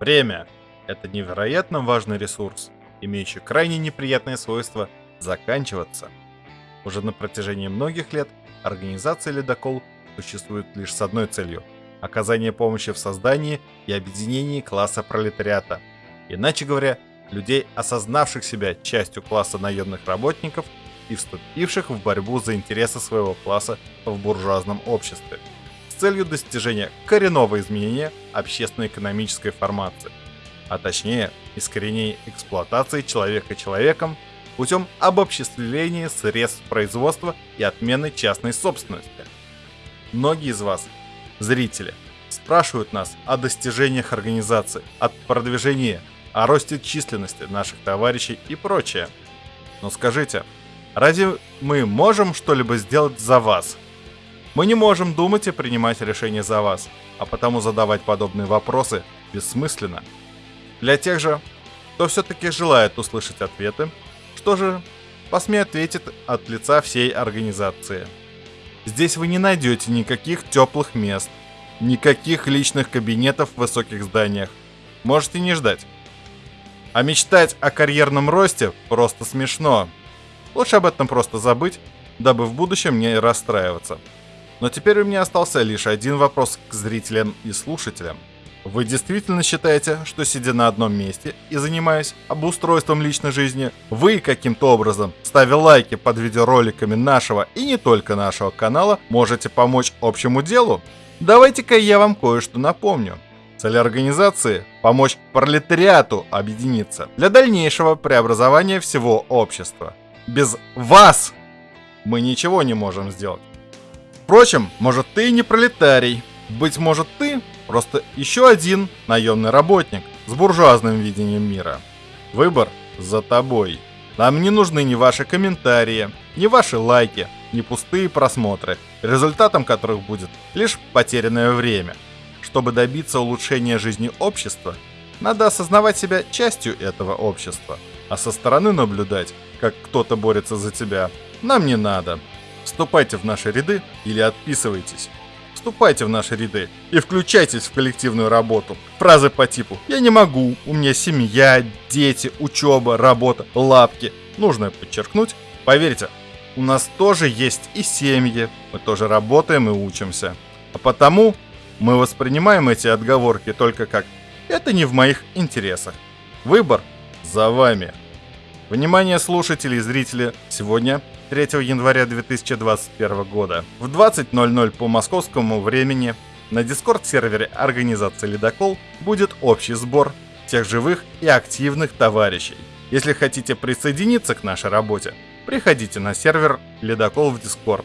Время – это невероятно важный ресурс, имеющий крайне неприятное свойство заканчиваться. Уже на протяжении многих лет организация «Ледокол» существует лишь с одной целью – оказание помощи в создании и объединении класса пролетариата. Иначе говоря, людей, осознавших себя частью класса наемных работников и вступивших в борьбу за интересы своего класса в буржуазном обществе целью достижения коренного изменения общественно-экономической формации, а точнее искоренения эксплуатации человека человеком путем обобществления средств производства и отмены частной собственности. Многие из вас, зрители, спрашивают нас о достижениях организации, о продвижении, о росте численности наших товарищей и прочее. Но скажите, разве мы можем что-либо сделать за вас? Мы не можем думать и принимать решения за вас, а потому задавать подобные вопросы бессмысленно. Для тех же, кто все-таки желает услышать ответы, что же, посмей ответить от лица всей организации. Здесь вы не найдете никаких теплых мест, никаких личных кабинетов в высоких зданиях. Можете не ждать. А мечтать о карьерном росте просто смешно. Лучше об этом просто забыть, дабы в будущем не расстраиваться. Но теперь у меня остался лишь один вопрос к зрителям и слушателям – вы действительно считаете, что сидя на одном месте и занимаясь обустройством личной жизни, вы каким-то образом, ставя лайки под видеороликами нашего и не только нашего канала, можете помочь общему делу? Давайте-ка я вам кое-что напомню. Цель организации – помочь пролетариату объединиться для дальнейшего преобразования всего общества. Без вас мы ничего не можем сделать. Впрочем, может ты и не пролетарий, быть может ты Просто еще один наемный работник с буржуазным видением мира. Выбор за тобой. Нам не нужны ни ваши комментарии, ни ваши лайки, ни пустые просмотры, результатом которых будет лишь потерянное время. Чтобы добиться улучшения жизни общества, надо осознавать себя частью этого общества, а со стороны наблюдать, как кто-то борется за тебя, нам не надо. Вступайте в наши ряды или отписывайтесь вступайте в наши ряды и включайтесь в коллективную работу. Фразы по типу «Я не могу, у меня семья, дети, учеба, работа, лапки». Нужно подчеркнуть, поверьте, у нас тоже есть и семьи, мы тоже работаем и учимся. А потому мы воспринимаем эти отговорки только как «это не в моих интересах». Выбор за вами. Внимание слушателей и зрителей, сегодня 3 января 2021 года в 20.00 по московскому времени на дискорд-сервере организации «Ледокол» будет общий сбор тех живых и активных товарищей. Если хотите присоединиться к нашей работе, приходите на сервер «Ледокол» в Дискорд.